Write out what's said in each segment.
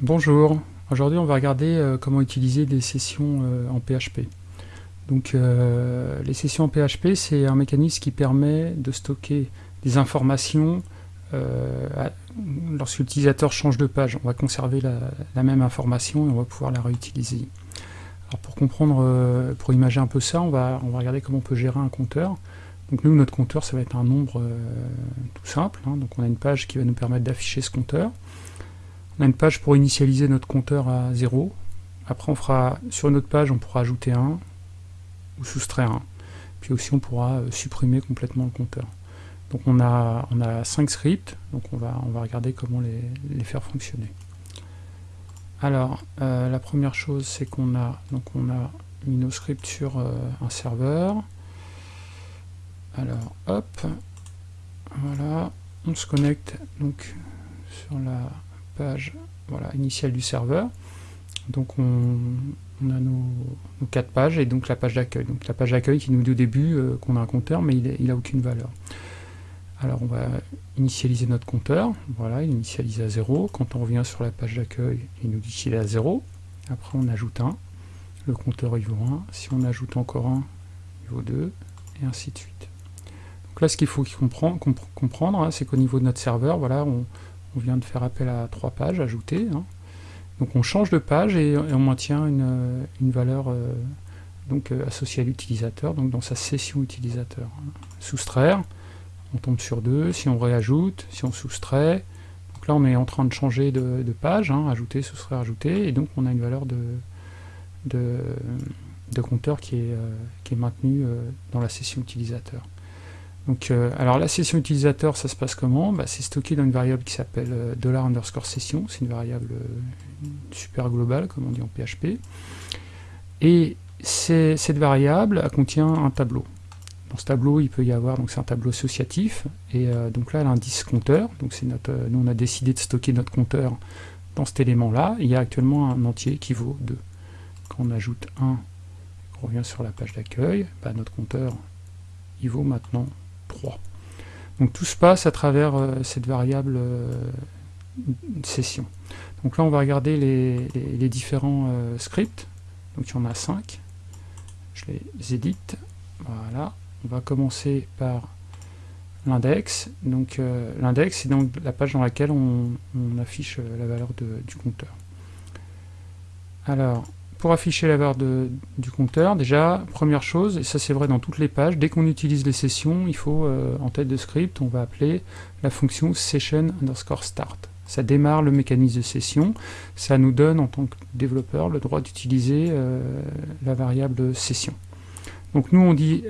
Bonjour, aujourd'hui on va regarder euh, comment utiliser des sessions euh, en PHP. Donc euh, les sessions en PHP c'est un mécanisme qui permet de stocker des informations lorsque l'utilisateur change de page. On va conserver la, même information et on va pouvoir la réutiliser. Alors pour comprendre, pour imaginer un peu ça, on va, regarder comment on peut gérer un compteur. Donc nous, notre compteur, ça va être un nombre tout simple. Hein. Donc on a une page qui va nous permettre d'afficher ce compteur. On a une page pour initialiser notre compteur à 0. Après, on fera sur notre page, on pourra ajouter 1 ou soustraire 1. Puis aussi, on pourra euh, supprimer complètement le compteur. Donc on a, on a 5 scripts, donc on va, on va regarder comment les, faire fonctionner. Alors, euh, la première chose, c'est qu'on a, donc on a mis nos scripts sur euh, un serveur. Alors, hop, voilà, on se connecte donc sur la voilà, initiale du serveur. Donc on, a nos, quatre pages et donc la page d'accueil. Donc la page d'accueil qui nous dit au début euh, qu'on a un compteur mais il n'a aucune valeur. Alors on va initialiser notre compteur, voilà, il initialise à 0. Quand on revient sur la page d'accueil, il nous dit qu'il est à 0. Après on ajoute 1, le compteur il vaut 1. Si on ajoute encore un, il vaut 2, et ainsi de suite. Donc là ce qu'il faut comprendre, comprendre hein, c'est qu'au niveau de notre serveur, voilà, on, on vient de faire appel à trois pages ajoutées. Hein. Donc on change de page et, on maintient une, valeur euh, euh, associée à l'utilisateur, donc dans sa session utilisateur. Soustraire, on tombe sur deux, si on réajoute, si on soustrait, donc là on est en train de changer de, page, hein, ajouter, soustraire, ajouter, et donc on a une valeur de, compteur euh, qui est maintenue dans la session utilisateur. Donc, euh, alors la session utilisateur, ça se passe comment? Bah, C'est stocké dans une variable qui s'appelle euh, dollar underscore session, c'est une variable euh, super globale, comme on dit en PHP. Et cette variable contient un tableau. Dans ce tableau, il peut y avoir, donc c'est un tableau associatif, et donc là, l'indice compteur, donc nous on a décidé de stocker notre compteur dans cet élément-là, il y a actuellement un entier qui vaut 2. Quand on ajoute 1, on revient sur la page d'accueil, bah, notre compteur, il vaut maintenant 3. Donc tout se passe à travers euh, cette variable euh, session. Donc là on va regarder les, différents euh, scripts. Donc il y en a 5. Je les édite. Voilà. On va commencer par l'index. Donc l'index c'est donc la page dans laquelle on, affiche la valeur du compteur. Alors pour afficher la barre du compteur, déjà, première chose, et ça c'est vrai dans toutes les pages, dès qu'on utilise les sessions, il faut, euh, en tête de script, on va appeler la fonction session underscore start. Ça démarre le mécanisme de session, ça nous donne en tant que développeur le droit d'utiliser euh, la variable session. Donc nous on dit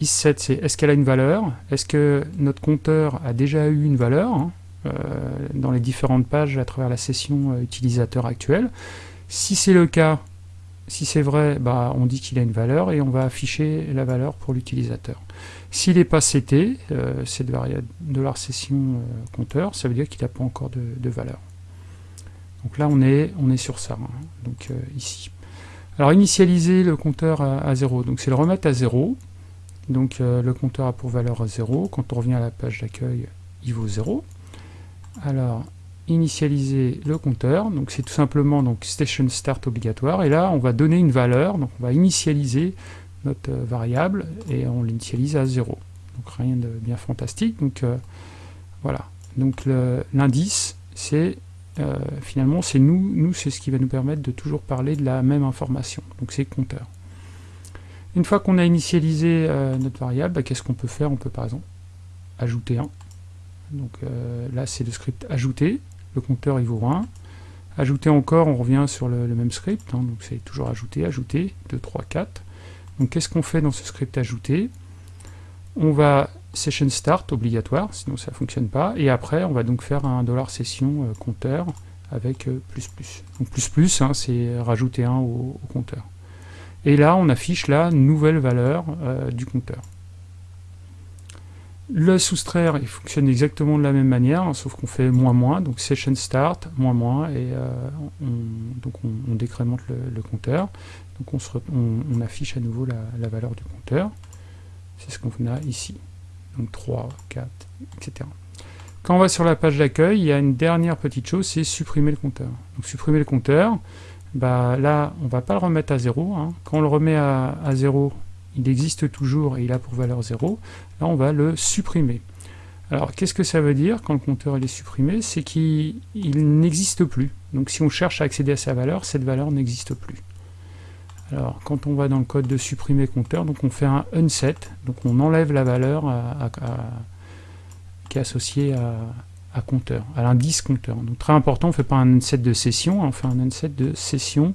isSet, c'est est-ce qu'elle a une valeur? Est-ce que notre compteur a déjà eu une valeur hein, euh, dans les différentes pages à travers la session utilisateur actuelle? Si c'est le cas, si c'est vrai, bah, on dit qu'il a une valeur et on va afficher la valeur pour l'utilisateur. S'il n'est pas CT, euh, cette variable de la session euh, compteur, ça veut dire qu'il n'a pas encore de, valeur. Donc là, on est, sur ça, hein. donc euh, ici. Alors, initialiser le compteur à, 0, donc c'est le remettre à 0. Donc le compteur a pour valeur 0. Quand on revient à la page d'accueil, il vaut 0. Alors, initialiser le compteur, donc c'est tout simplement donc station start obligatoire, et là on va donner une valeur, donc on va initialiser notre euh, variable, et on l'initialise à 0. Donc rien de bien fantastique, donc euh, voilà. Donc l'indice, c'est euh, finalement c'est nous, nous c'est ce qui va nous permettre de toujours parler de la même information, donc c'est compteur. Une fois qu'on a initialisé notre variable, bah, qu'est-ce qu'on peut faire? On peut par exemple ajouter un. Donc là c'est le script ajouter, le compteur il vaut 1. Ajouter encore, on revient sur le, même script, hein, donc c'est toujours ajouter, ajouter, 2, 3, 4. Donc qu'est-ce qu'on fait dans ce script ajouter On va session start obligatoire, sinon ça ne fonctionne pas, et après on va donc faire un dollar session euh, compteur avec euh, plus plus. Donc plus plus, hein, c'est rajouter 1 au, compteur. Et là on affiche la nouvelle valeur euh, du compteur. Le soustraire, il fonctionne exactement de la même manière, hein, sauf qu'on fait moins moins, donc session start, moins moins, et euh, on, donc on, décrémente le, compteur. Donc on, affiche à nouveau la, valeur du compteur. C'est ce qu'on a ici. Donc 3, 4, etc. Quand on va sur la page d'accueil, il y a une dernière petite chose, c'est supprimer le compteur. Donc supprimer le compteur, bah, là, on ne va pas le remettre à 0. Hein. Quand on le remet à, à 0, il existe toujours et il a pour valeur 0. Là, on va le supprimer. Alors, qu'est-ce que ça veut dire quand le compteur est supprimé? C'est qu'il n'existe plus. Donc, si on cherche à accéder à sa valeur, cette valeur n'existe plus. Alors, quand on va dans le code de supprimer compteur, donc on fait un unset, donc on enlève la valeur qui est associée à, compteur, à l'indice compteur. Donc très important, on ne fait pas un unset de session, on fait un unset de session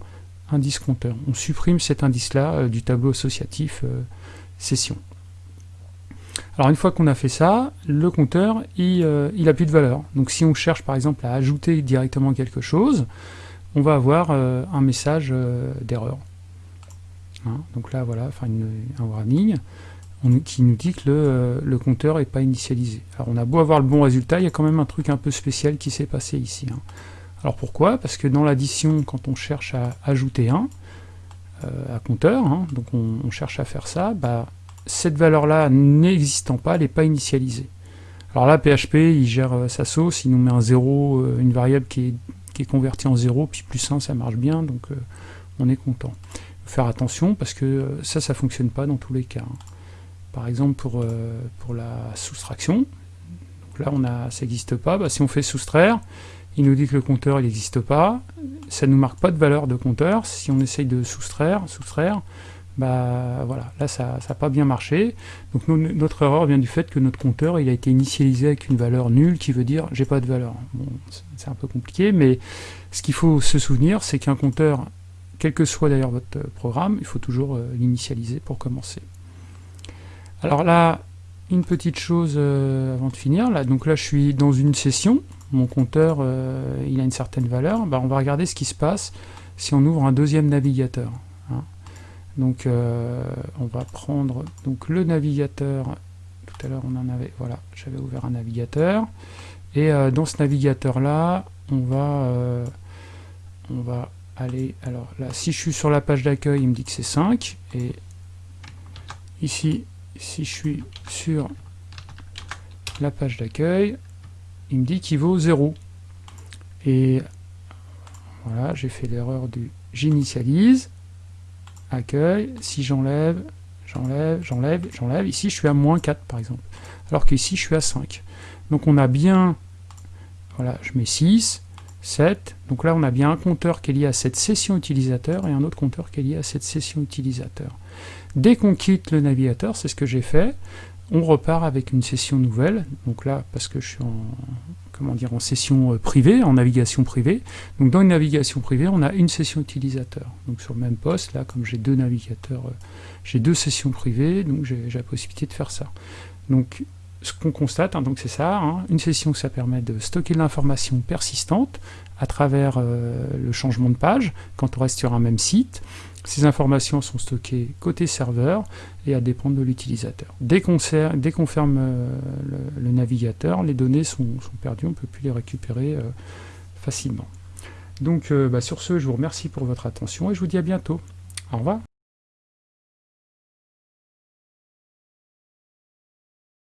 indice compteur. On supprime cet indice-là euh, du tableau associatif euh, session. Alors une fois qu'on a fait ça, le compteur, il euh, plus de valeur. Donc si on cherche par exemple à ajouter directement quelque chose, on va avoir un message d'erreur. Hein, donc là, voilà, enfin un warning qui nous dit que le, le compteur n'est pas initialisé. Alors on a beau avoir le bon résultat, il y a quand même un truc un peu spécial qui s'est passé ici. Hein. Alors pourquoi? Parce que dans l'addition, quand on cherche à ajouter 1 euh, à compteur, hein, donc on, cherche à faire ça, bah, cette valeur-là n'existant pas, elle n'est pas initialisée. Alors là, PHP, il gère euh, sa sauce, il nous met un 0, euh, une variable qui est, convertie en 0, puis plus 1, ça marche bien, donc on est content faire attention parce que ça, ça fonctionne pas dans tous les cas. Hein. Par exemple, pour, pour la soustraction, là, on a, ça n'existe pas. Bah, si on fait soustraire, il nous dit que le compteur n'existe pas. Ça ne nous marque pas de valeur de compteur. Si on essaye de soustraire, soustraire bah voilà, là ça n'a pas bien marché. Donc notre erreur vient du fait que notre compteur il a été initialisé avec une valeur nulle qui veut dire j'ai pas de valeur. C'est un peu compliqué, mais ce qu'il faut se souvenir, c'est qu'un compteur quel que soit d'ailleurs votre programme, il faut toujours euh, l'initialiser pour commencer. Alors là, une petite chose euh, avant de finir, là, donc là je suis dans une session, mon compteur il a une certaine valeur, bah, on va regarder ce qui se passe si on ouvre un deuxième navigateur. Hein. Donc on va prendre donc le navigateur, tout à l'heure on en avait, voilà, j'avais ouvert un navigateur, et dans ce navigateur là, on va, on va Allez, alors là, si je suis sur la page d'accueil, il me dit que c'est 5. Et ici, si je suis sur la page d'accueil, il me dit qu'il vaut 0. Et voilà, j'ai fait l'erreur du j'initialise, accueil, si j'enlève, j'enlève, j'enlève, j'enlève, ici je suis à moins 4 par exemple, alors qu'ici je suis à 5. Donc on a bien, voilà, je mets 6, 7. Donc là, on a bien un compteur qui est lié à cette session utilisateur et un autre compteur qui est lié à cette session utilisateur. Dès qu'on quitte le navigateur, c'est ce que j'ai fait, on repart avec une session nouvelle. Donc là, parce que je suis en, comment dire, en session euh, privée, en navigation privée. Donc dans une navigation privée, on a une session utilisateur. Donc sur le même poste, là, comme j'ai deux navigateurs, euh, j'ai deux sessions privées, donc j'ai la possibilité de faire ça. Donc ce qu'on constate, hein, donc c'est ça, hein, une session ça permet de stocker l'information persistante à travers euh, le changement de page, quand on reste sur un même site. Ces informations sont stockées côté serveur et à dépendre de l'utilisateur. Dès qu'on ferme euh, le, navigateur, les données sont, perdues, on ne peut plus les récupérer euh, facilement. Donc bah, sur ce, je vous remercie pour votre attention et je vous dis à bientôt. Au revoir.